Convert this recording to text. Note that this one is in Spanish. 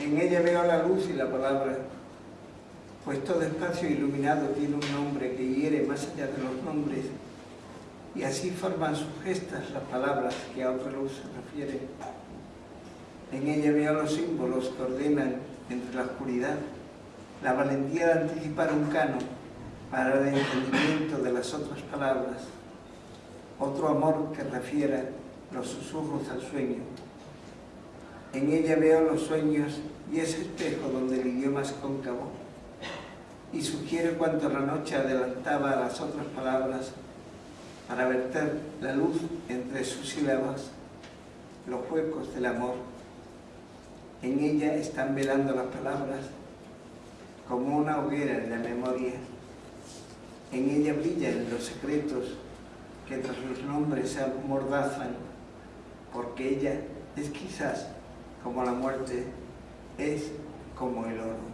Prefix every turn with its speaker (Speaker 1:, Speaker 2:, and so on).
Speaker 1: En ella veo la luz y la palabra, pues todo espacio iluminado tiene un nombre que hiere más allá de los nombres, y así forman sus gestas las palabras que a otra luz se refieren. En ella veo los símbolos que ordenan entre la oscuridad, la valentía de anticipar un cano para el entendimiento de las otras palabras, otro amor que refiera los susurros al sueño. En ella veo los sueños y ese espejo donde el idioma es cóncavo y sugiere cuanto la noche adelantaba a las otras palabras para verter la luz entre sus sílabas, los huecos del amor. En ella están velando las palabras como una hoguera en la memoria. En ella brillan los secretos que tras los nombres se amordazan, porque ella es quizás como la muerte, es como el oro.